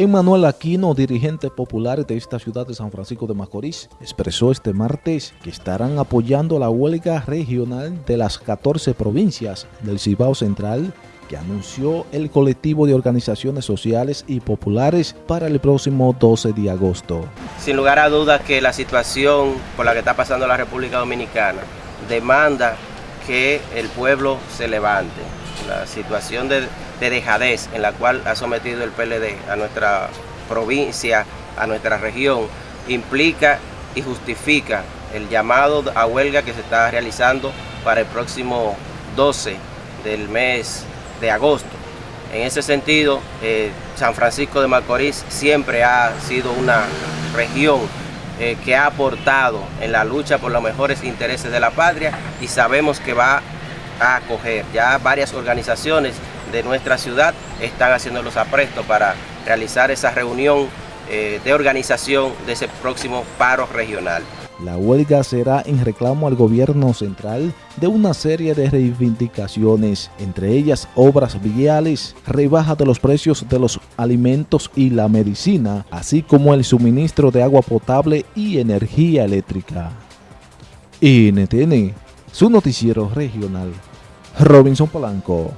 Emanuel Aquino, dirigente popular de esta ciudad de San Francisco de Macorís, expresó este martes que estarán apoyando la huelga regional de las 14 provincias del Cibao Central que anunció el colectivo de organizaciones sociales y populares para el próximo 12 de agosto. Sin lugar a dudas que la situación por la que está pasando la República Dominicana demanda que el pueblo se levante. La situación de de dejadez en la cual ha sometido el PLD a nuestra provincia, a nuestra región, implica y justifica el llamado a huelga que se está realizando para el próximo 12 del mes de agosto. En ese sentido, eh, San Francisco de Macorís siempre ha sido una región eh, que ha aportado en la lucha por los mejores intereses de la patria y sabemos que va a acoger ya varias organizaciones de nuestra ciudad están haciendo los aprestos para realizar esa reunión eh, de organización de ese próximo paro regional. La huelga será en reclamo al gobierno central de una serie de reivindicaciones, entre ellas obras viales, rebaja de los precios de los alimentos y la medicina, así como el suministro de agua potable y energía eléctrica. NTN, su noticiero regional. Robinson Polanco.